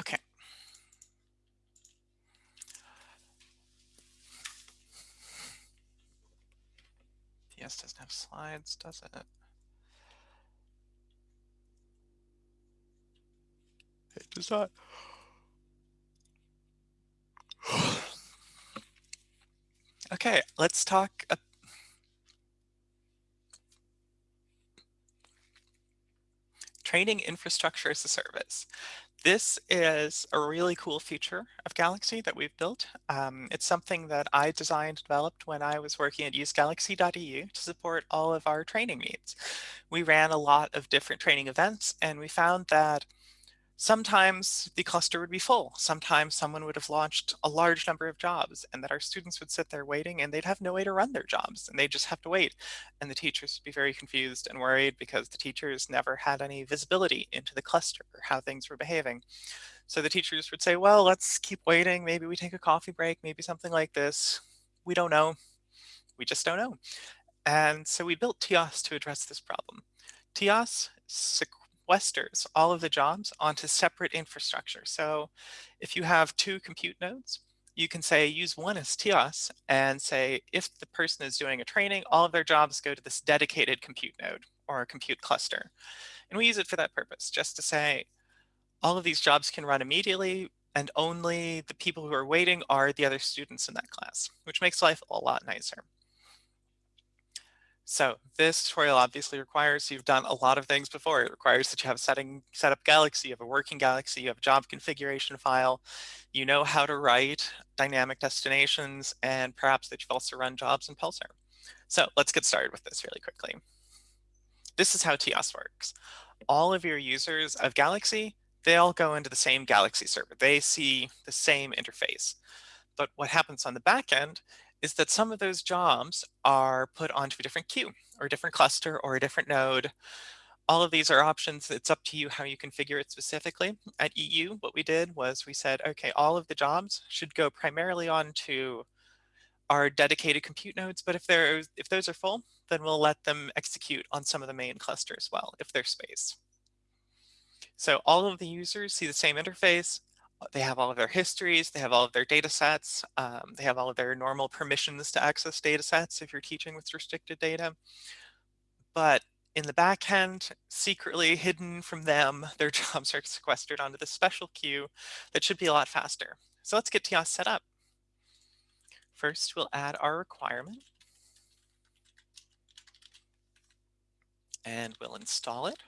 Okay. TS doesn't have slides, does it? It does not. okay, let's talk. training infrastructure as a service. This is a really cool feature of Galaxy that we've built. Um, it's something that I designed developed when I was working at usegalaxy.eu to support all of our training needs. We ran a lot of different training events and we found that Sometimes the cluster would be full. Sometimes someone would have launched a large number of jobs and that our students would sit there waiting and they'd have no way to run their jobs and they just have to wait. And the teachers would be very confused and worried because the teachers never had any visibility into the cluster or how things were behaving. So the teachers would say, well, let's keep waiting. Maybe we take a coffee break, maybe something like this. We don't know. We just don't know. And so we built TIaaS to address this problem. TIaaS sequesters all of the jobs onto separate infrastructure. So if you have two compute nodes, you can say use one as TIaaS and say if the person is doing a training, all of their jobs go to this dedicated compute node or a compute cluster. And we use it for that purpose, just to say all of these jobs can run immediately and only the people who are waiting are the other students in that class, which makes life a lot nicer. So this tutorial obviously requires you've done a lot of things before. It requires that you have setting set up Galaxy, you have a working Galaxy, you have a job configuration file, you know how to write dynamic destinations, and perhaps that you've also run jobs in Pulsar. So let's get started with this really quickly. This is how TIaaS works. All of your users of Galaxy, they all go into the same Galaxy server. They see the same interface. But what happens on the back end is that some of those jobs are put onto a different queue or a different cluster or a different node. All of these are options. It's up to you how you configure it specifically. At EU, what we did was we said, okay, all of the jobs should go primarily onto our dedicated compute nodes, but if they're if those are full, then we'll let them execute on some of the main cluster as well, if there's space. So all of the users see the same interface they have all of their histories, they have all of their data sets, um, they have all of their normal permissions to access data sets if you're teaching with restricted data. But in the backend, secretly hidden from them, their jobs are sequestered onto the special queue that should be a lot faster. So let's get TIaaS set up. First, we'll add our requirement. And we'll install it.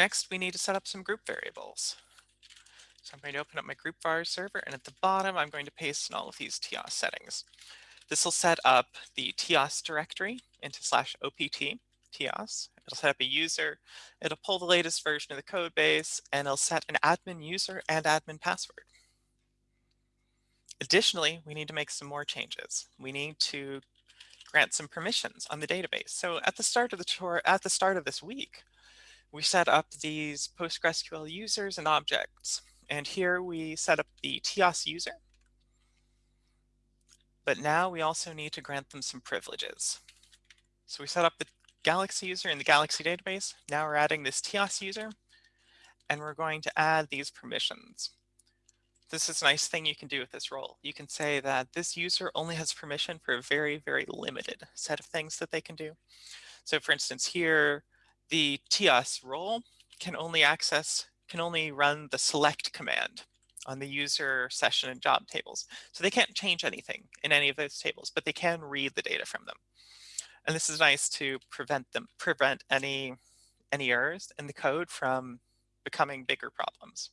Next, we need to set up some group variables. So I'm going to open up my group var server, and at the bottom, I'm going to paste in all of these TIaaS settings. This will set up the TIaaS directory into slash opt TIaaS. It'll set up a user, it'll pull the latest version of the code base, and it'll set an admin user and admin password. Additionally, we need to make some more changes. We need to grant some permissions on the database. So at the start of the tour, at the start of this week, we set up these PostgreSQL users and objects. And here we set up the TIaaS user. But now we also need to grant them some privileges. So we set up the Galaxy user in the Galaxy database. Now we're adding this TIaaS user, and we're going to add these permissions. This is a nice thing you can do with this role. You can say that this user only has permission for a very, very limited set of things that they can do. So for instance, here, the TIaaS role can only access, can only run the select command on the user session and job tables. So they can't change anything in any of those tables, but they can read the data from them. And this is nice to prevent them, prevent any, any errors in the code from becoming bigger problems.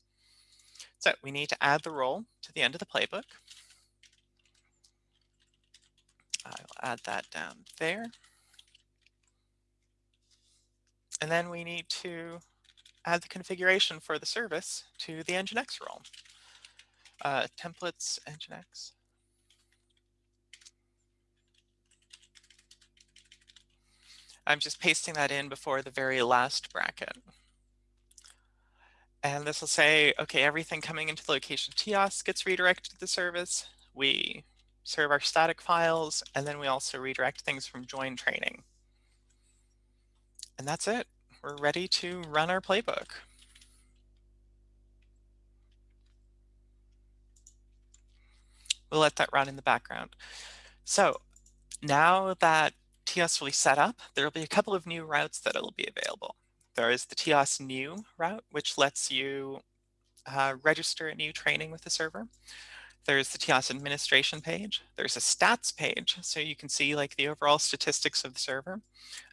So we need to add the role to the end of the playbook. I'll add that down there. And then we need to add the configuration for the service to the Nginx role. Uh, templates Nginx. I'm just pasting that in before the very last bracket. And this will say, okay, everything coming into the location TIaaS gets redirected to the service. We serve our static files, and then we also redirect things from join training. And that's it. we're ready to run our playbook. We'll let that run in the background. So now that will be set up, there will be a couple of new routes that will be available. There is the TIaaS new route, which lets you uh, register a new training with the server. There's the TIaaS administration page. There's a stats page, so you can see like the overall statistics of the server.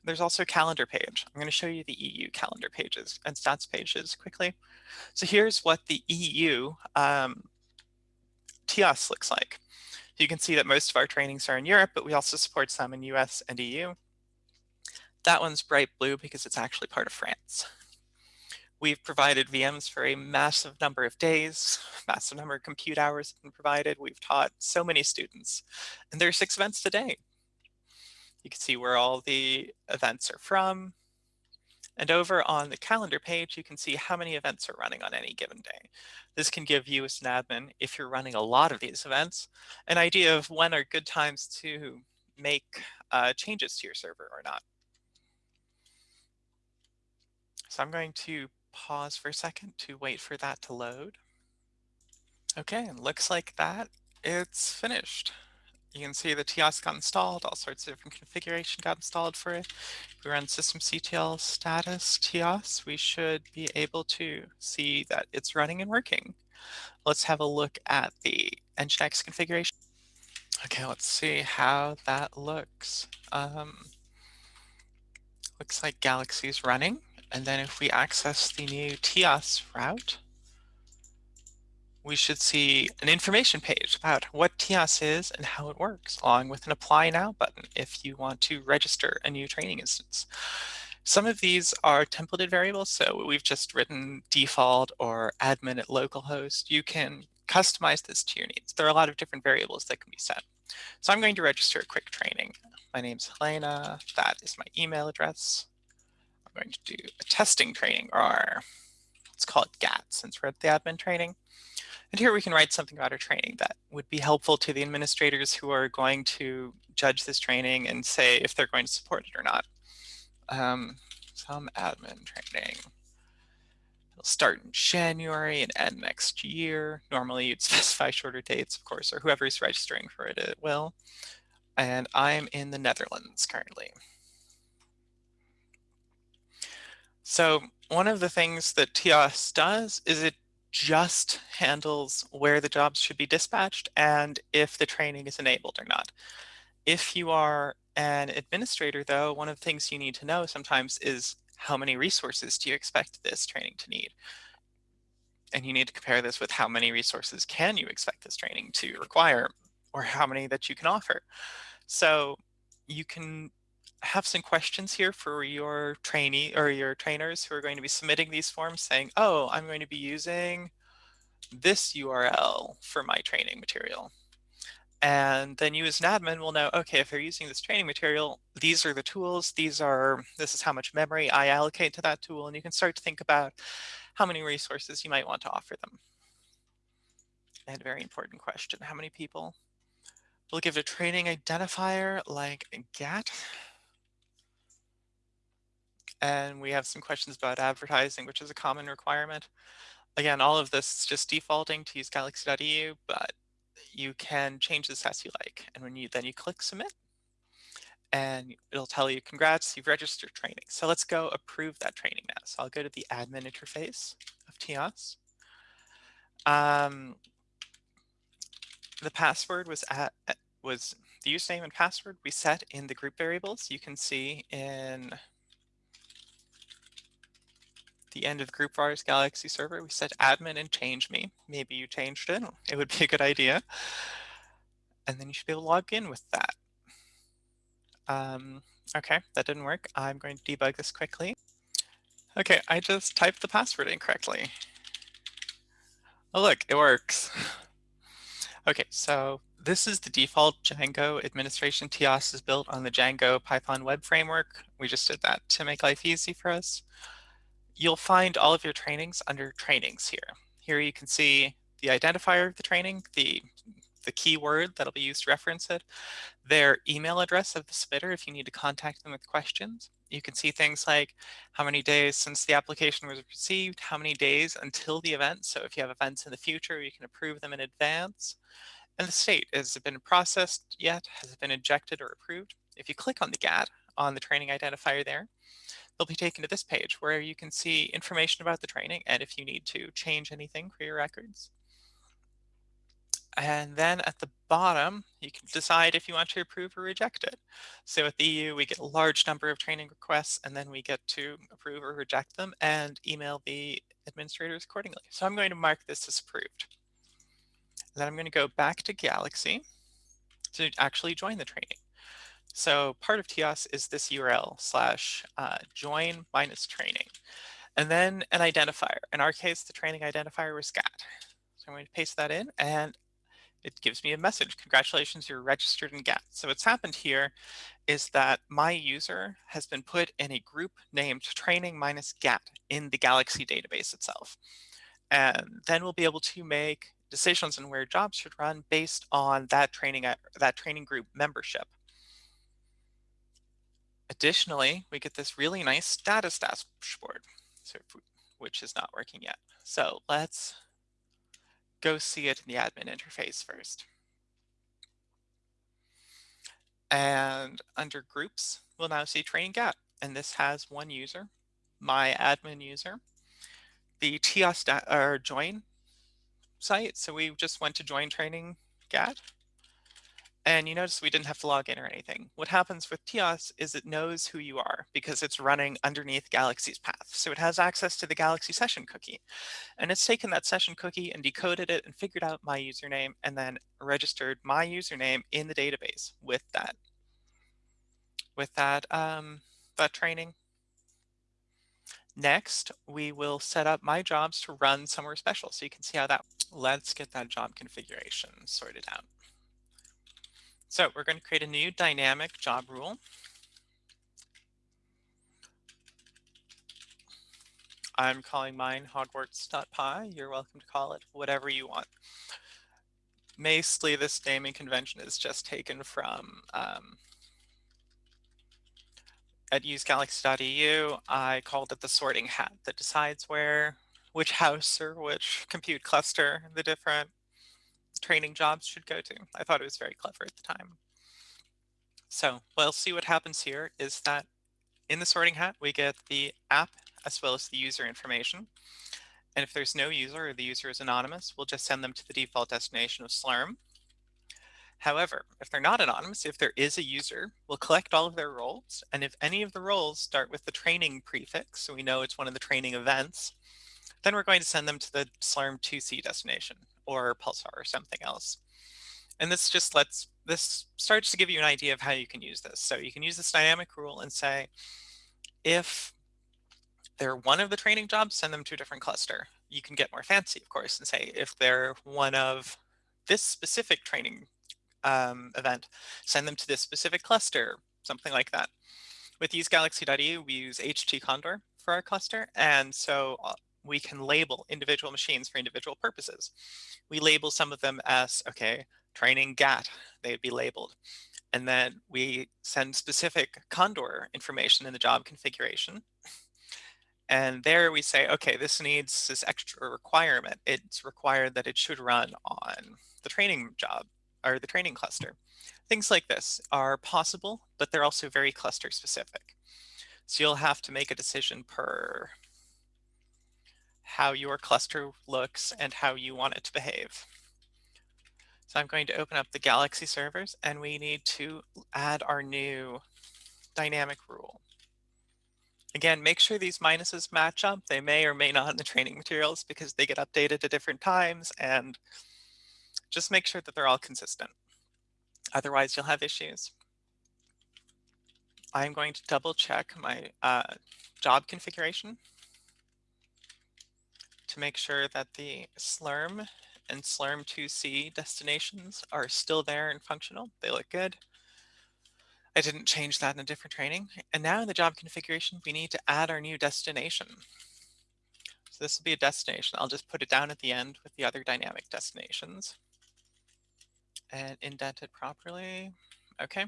There's also a calendar page. I'm going to show you the EU calendar pages and stats pages quickly. So here's what the EU um, TIaaS looks like. You can see that most of our trainings are in Europe, but we also support some in US and EU. That one's bright blue because it's actually part of France. We've provided VMs for a massive number of days, massive number of compute hours have been provided. We've taught so many students, and there are six events today. You can see where all the events are from. And over on the calendar page, you can see how many events are running on any given day. This can give you as an admin, if you're running a lot of these events, an idea of when are good times to make uh, changes to your server or not. So I'm going to pause for a second to wait for that to load. Okay, and looks like that it's finished. You can see the TIaaS got installed, all sorts of different configuration got installed for it. If we run systemctl status TIaaS, we should be able to see that it's running and working. Let's have a look at the Nginx configuration. Okay, let's see how that looks. Um, looks like Galaxy's running. And then if we access the new TIaaS route, we should see an information page about what TIaaS is and how it works, along with an Apply Now button if you want to register a new training instance. Some of these are templated variables, so we've just written default or admin at localhost. You can customize this to your needs. There are a lot of different variables that can be set. So I'm going to register a quick training. My name's Helena. That is my email address. I'm going to do a testing training, or let's call it GAT since we're at the admin training. And here we can write something about our training that would be helpful to the administrators who are going to judge this training and say if they're going to support it or not. Um, some admin training. It'll start in January and end next year. Normally you'd specify shorter dates, of course, or whoever's registering for it, it will. And I'm in the Netherlands currently. So one of the things that TIaaS does is it just handles where the jobs should be dispatched and if the training is enabled or not. If you are an administrator, though, one of the things you need to know sometimes is how many resources do you expect this training to need? And you need to compare this with how many resources can you expect this training to require or how many that you can offer. So you can have some questions here for your trainee or your trainers who are going to be submitting these forms saying, oh, I'm going to be using this URL for my training material. And then you as an admin will know, okay, if they're using this training material, these are the tools, these are, this is how much memory I allocate to that tool. And you can start to think about how many resources you might want to offer them. And a very important question, how many people will give a training identifier like GAT? And we have some questions about advertising, which is a common requirement. Again, all of this is just defaulting to usegalaxy.eu, but you can change this as you like. And when you then you click submit, and it'll tell you, congrats, you've registered training. So let's go approve that training now. So I'll go to the admin interface of TIaaS. Um, the password was at was the username and password we set in the group variables. You can see in the end of group vars galaxy server, we said admin and change me. Maybe you changed it. It would be a good idea. And then you should be able to log in with that. Um, okay, that didn't work. I'm going to debug this quickly. Okay, I just typed the password incorrectly. Oh, look, it works. okay, so this is the default Django administration. TIaaS is built on the Django Python web framework. We just did that to make life easy for us you'll find all of your trainings under trainings here. Here you can see the identifier of the training, the the keyword that'll be used to reference it, their email address of the submitter if you need to contact them with questions. You can see things like how many days since the application was received, how many days until the event. So if you have events in the future, you can approve them in advance. And the state, has it been processed yet? Has it been injected or approved? If you click on the GAT on the training identifier there, they'll be taken to this page where you can see information about the training and if you need to change anything for your records. And then at the bottom, you can decide if you want to approve or reject it. So at the EU, we get a large number of training requests, and then we get to approve or reject them and email the administrators accordingly. So I'm going to mark this as approved. And then I'm going to go back to Galaxy to actually join the training. So part of TIaaS is this URL slash uh, join minus training. And then an identifier. In our case, the training identifier was GAT. So I'm going to paste that in and it gives me a message. Congratulations, you're registered in GAT. So what's happened here is that my user has been put in a group named training minus GAT in the Galaxy database itself. And then we'll be able to make decisions on where jobs should run based on that training, that training group membership. Additionally, we get this really nice status dashboard, which is not working yet. So let's go see it in the admin interface first. And under groups, we'll now see training GAT. And this has one user, my admin user, the TIaaS or join site. So we just went to join training GAT. And you notice we didn't have to log in or anything. What happens with TIaaS is it knows who you are because it's running underneath Galaxy's path. So it has access to the Galaxy session cookie. And it's taken that session cookie and decoded it and figured out my username and then registered my username in the database with that, with that, um, that training. Next, we will set up my jobs to run somewhere special. So you can see how that, let's get that job configuration sorted out. So we're going to create a new dynamic job rule. I'm calling mine hogwarts.py. You're welcome to call it whatever you want. Mostly this naming convention is just taken from um, at usegalaxy.eu. I called it the sorting hat that decides where, which house or which compute cluster the different training jobs should go to. I thought it was very clever at the time. So we'll see what happens here is that in the sorting hat, we get the app as well as the user information. And if there's no user or the user is anonymous, we'll just send them to the default destination of Slurm. However, if they're not anonymous, if there is a user, we'll collect all of their roles. And if any of the roles start with the training prefix, so we know it's one of the training events, then we're going to send them to the Slurm 2C destination or Pulsar or something else. And this just lets, this starts to give you an idea of how you can use this. So you can use this dynamic rule and say, if they're one of the training jobs, send them to a different cluster. You can get more fancy, of course, and say, if they're one of this specific training um, event, send them to this specific cluster, something like that. With usegalaxy.eu, we use HTCondor for our cluster. And so uh, we can label individual machines for individual purposes. We label some of them as, okay, training GAT, they'd be labeled. And then we send specific Condor information in the job configuration. And there we say, okay, this needs this extra requirement. It's required that it should run on the training job or the training cluster. Things like this are possible, but they're also very cluster specific. So you'll have to make a decision per how your cluster looks and how you want it to behave. So I'm going to open up the Galaxy servers and we need to add our new dynamic rule. Again, make sure these minuses match up. They may or may not in the training materials because they get updated at different times and just make sure that they're all consistent. Otherwise, you'll have issues. I'm going to double check my uh, job configuration to make sure that the Slurm and Slurm 2C destinations are still there and functional. They look good. I didn't change that in a different training. And now in the job configuration, we need to add our new destination. So this will be a destination. I'll just put it down at the end with the other dynamic destinations. and indent it properly. Okay.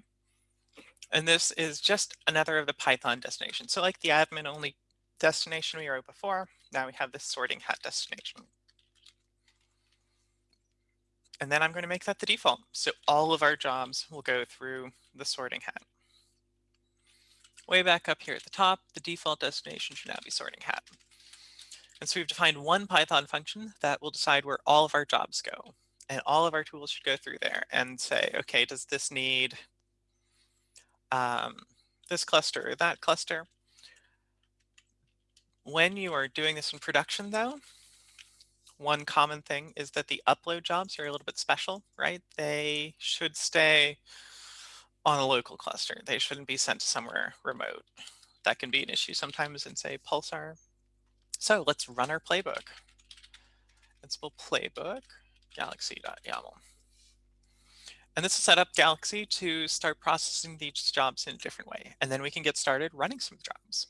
And this is just another of the Python destinations. So like the admin only destination we wrote before, now we have this sorting hat destination. And then I'm going to make that the default. So all of our jobs will go through the sorting hat. Way back up here at the top, the default destination should now be sorting hat. And so we've defined one Python function that will decide where all of our jobs go. And all of our tools should go through there and say, okay, does this need um, this cluster or that cluster? When you are doing this in production though, one common thing is that the upload jobs are a little bit special, right? They should stay on a local cluster. They shouldn't be sent somewhere remote. That can be an issue sometimes in say Pulsar. So let's run our playbook. Ansible playbook galaxy.yaml. And this will set up Galaxy to start processing these jobs in a different way. And then we can get started running some jobs.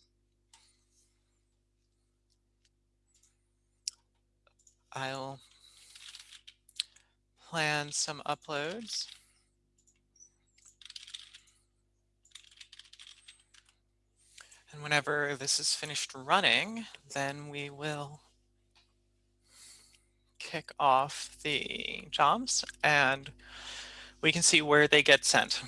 I'll plan some uploads. And whenever this is finished running, then we will kick off the jobs and we can see where they get sent.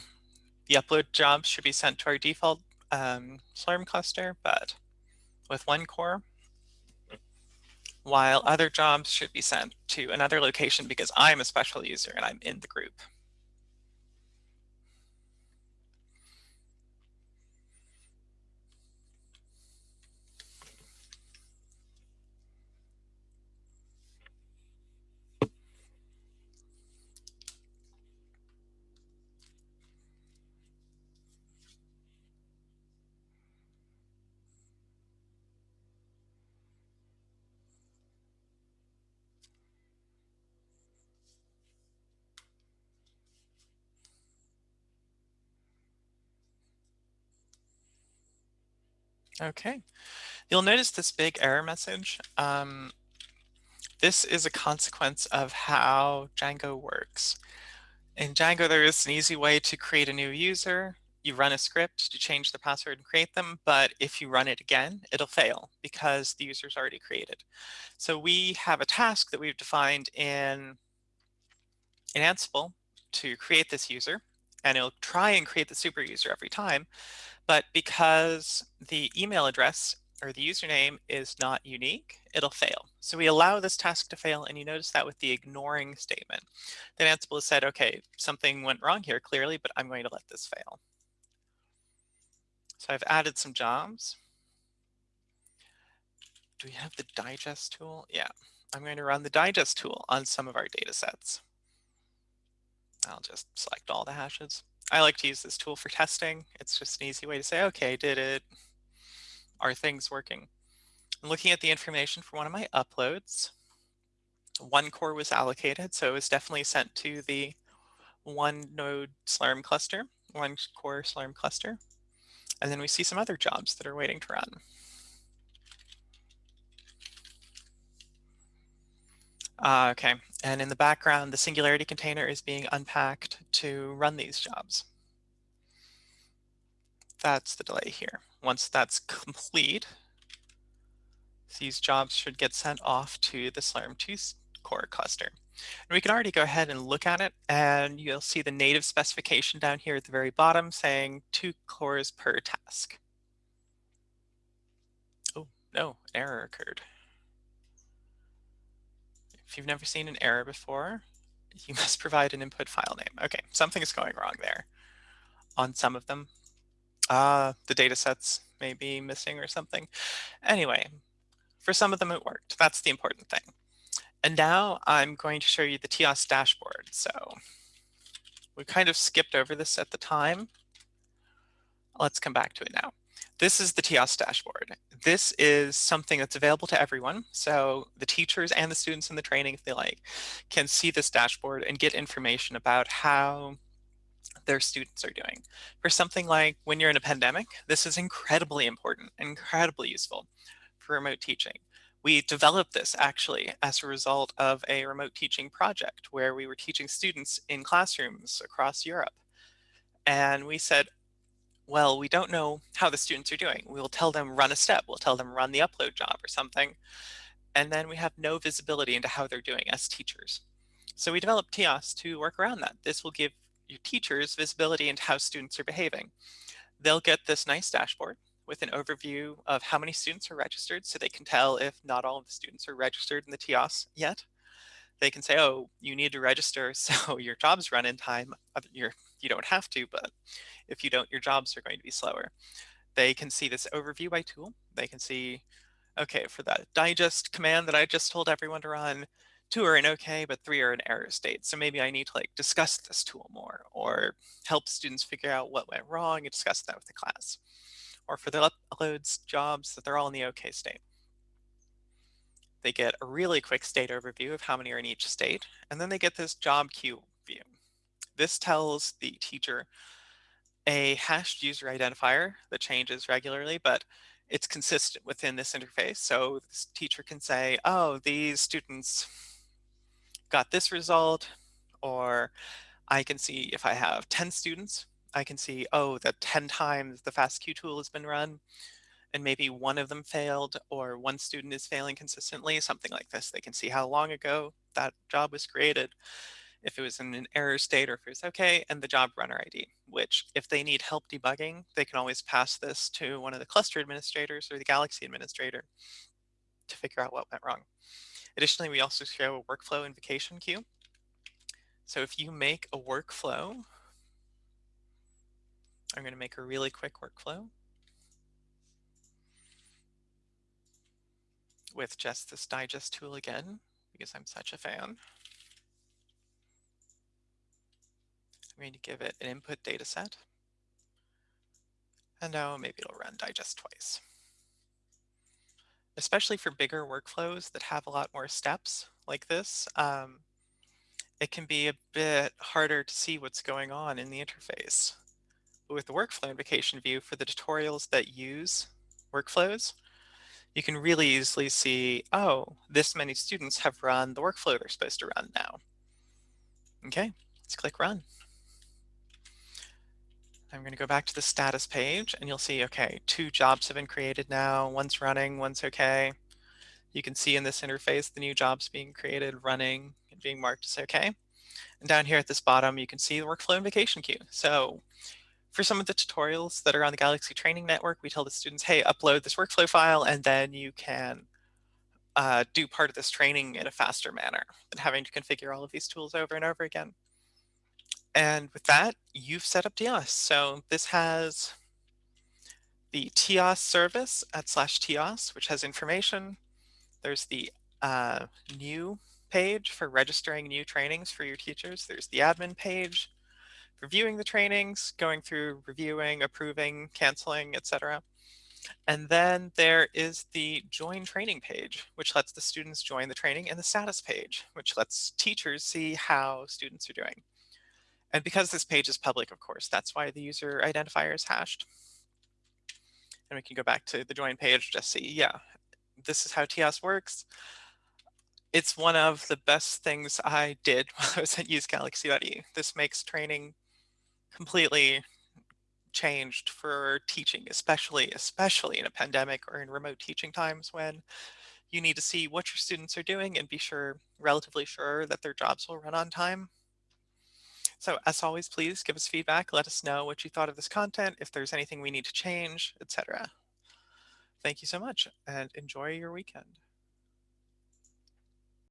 The upload jobs should be sent to our default um, Slurm cluster, but with one core, while other jobs should be sent to another location because I'm a special user and I'm in the group. Okay, you'll notice this big error message. Um, this is a consequence of how Django works. In Django, there is an easy way to create a new user. You run a script to change the password and create them, but if you run it again, it'll fail because the user's already created. So we have a task that we've defined in, in Ansible to create this user, and it'll try and create the super user every time. But because the email address or the username is not unique, it'll fail. So we allow this task to fail, and you notice that with the ignoring statement. Then Ansible has said, okay, something went wrong here clearly, but I'm going to let this fail. So I've added some jobs. Do we have the digest tool? Yeah, I'm going to run the digest tool on some of our data sets. I'll just select all the hashes. I like to use this tool for testing. It's just an easy way to say, okay, did it, are things working? I'm looking at the information for one of my uploads. One core was allocated, so it was definitely sent to the one node Slurm cluster, one core Slurm cluster. And then we see some other jobs that are waiting to run. Uh, okay, and in the background, the Singularity container is being unpacked to run these jobs. That's the delay here. Once that's complete, these jobs should get sent off to the Slurm 2 core cluster. And we can already go ahead and look at it, and you'll see the native specification down here at the very bottom saying two cores per task. Oh, no, error occurred. If you've never seen an error before, you must provide an input file name. Okay, something is going wrong there on some of them. Uh, the data sets may be missing or something. Anyway, for some of them it worked. That's the important thing. And now I'm going to show you the TIaaS dashboard. So we kind of skipped over this at the time. Let's come back to it now. This is the TIaaS dashboard. This is something that's available to everyone. So the teachers and the students in the training, if they like, can see this dashboard and get information about how their students are doing. For something like when you're in a pandemic, this is incredibly important, incredibly useful for remote teaching. We developed this actually as a result of a remote teaching project where we were teaching students in classrooms across Europe. And we said, well, we don't know how the students are doing. We'll tell them run a step. We'll tell them run the upload job or something. And then we have no visibility into how they're doing as teachers. So we developed TIaaS to work around that. This will give your teachers visibility into how students are behaving. They'll get this nice dashboard with an overview of how many students are registered so they can tell if not all of the students are registered in the TIaaS yet. They can say, oh, you need to register so your jobs run in time. You're, you don't have to, but if you don't, your jobs are going to be slower. They can see this overview by tool. They can see, okay, for that digest command that I just told everyone to run, two are in okay, but three are in error state. So maybe I need to like discuss this tool more or help students figure out what went wrong and discuss that with the class. Or for the uploads jobs that they're all in the okay state. They get a really quick state overview of how many are in each state, and then they get this job queue view. This tells the teacher a hashed user identifier that changes regularly, but it's consistent within this interface. So this teacher can say, oh, these students got this result, or I can see if I have 10 students, I can see, oh, that 10 times the FASTQ tool has been run, and maybe one of them failed, or one student is failing consistently, something like this. They can see how long ago that job was created if it was in an error state or if it was okay, and the job runner ID, which if they need help debugging, they can always pass this to one of the cluster administrators or the Galaxy administrator to figure out what went wrong. Additionally, we also show a workflow invocation queue. So if you make a workflow, I'm going to make a really quick workflow with just this digest tool again, because I'm such a fan. I'm going to give it an input data set. And now maybe it'll run digest twice. Especially for bigger workflows that have a lot more steps like this, um, it can be a bit harder to see what's going on in the interface. But with the workflow invocation view for the tutorials that use workflows, you can really easily see, oh, this many students have run the workflow they're supposed to run now. Okay, let's click run. I'm going to go back to the status page and you'll see, okay, two jobs have been created now. One's running, one's okay. You can see in this interface the new jobs being created, running, and being marked as okay. And down here at this bottom, you can see the workflow invocation queue. So for some of the tutorials that are on the Galaxy Training Network, we tell the students, hey, upload this workflow file, and then you can uh, do part of this training in a faster manner than having to configure all of these tools over and over again. And with that, you've set up TIaaS. So this has the TIaaS service at slash TIaaS, which has information. There's the uh, new page for registering new trainings for your teachers. There's the admin page, for viewing the trainings, going through reviewing, approving, canceling, etc. And then there is the join training page, which lets the students join the training, and the status page, which lets teachers see how students are doing. And because this page is public, of course, that's why the user identifier is hashed. And we can go back to the join page, just see, yeah, this is how TIaaS works. It's one of the best things I did while I was at Use Galaxy.e. This makes training completely changed for teaching, especially, especially in a pandemic or in remote teaching times when you need to see what your students are doing and be sure, relatively sure that their jobs will run on time. So as always, please give us feedback. Let us know what you thought of this content, if there's anything we need to change, etc. Thank you so much and enjoy your weekend.